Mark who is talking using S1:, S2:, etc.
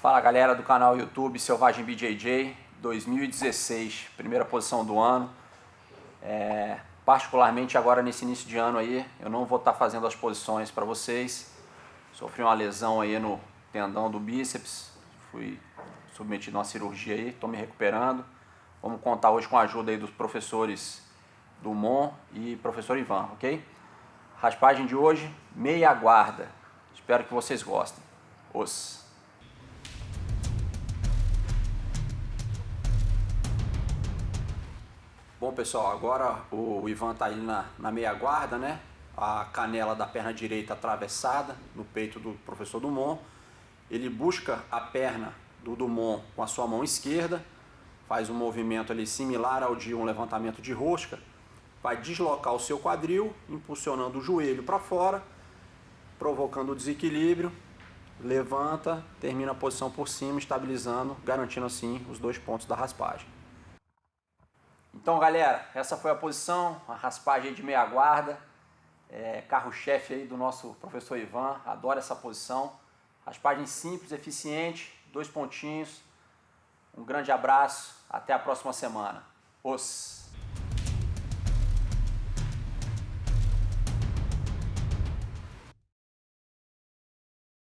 S1: Fala galera do canal YouTube Selvagem BJJ 2016, primeira posição do ano. É, particularmente agora nesse início de ano aí, eu não vou estar tá fazendo as posições para vocês. Sofri uma lesão aí no tendão do bíceps, fui submetido a uma cirurgia aí, estou me recuperando. Vamos contar hoje com a ajuda aí dos professores Dumont e professor Ivan, ok? Raspagem de hoje, meia guarda. Espero que vocês gostem. Os. Bom pessoal, agora o Ivan está aí na, na meia guarda, né? A canela da perna direita atravessada no peito do professor Dumont. Ele busca a perna do Dumont com a sua mão esquerda, faz um movimento ali similar ao de um levantamento de rosca, vai deslocar o seu quadril, impulsionando o joelho para fora, provocando o desequilíbrio, levanta, termina a posição por cima, estabilizando, garantindo assim os dois pontos da raspagem. Então galera, essa foi a posição, a raspagem de meia guarda, é, carro-chefe aí do nosso professor Ivan, adora essa posição. Raspagem simples, eficiente, dois pontinhos. Um grande abraço, até a próxima semana. Os.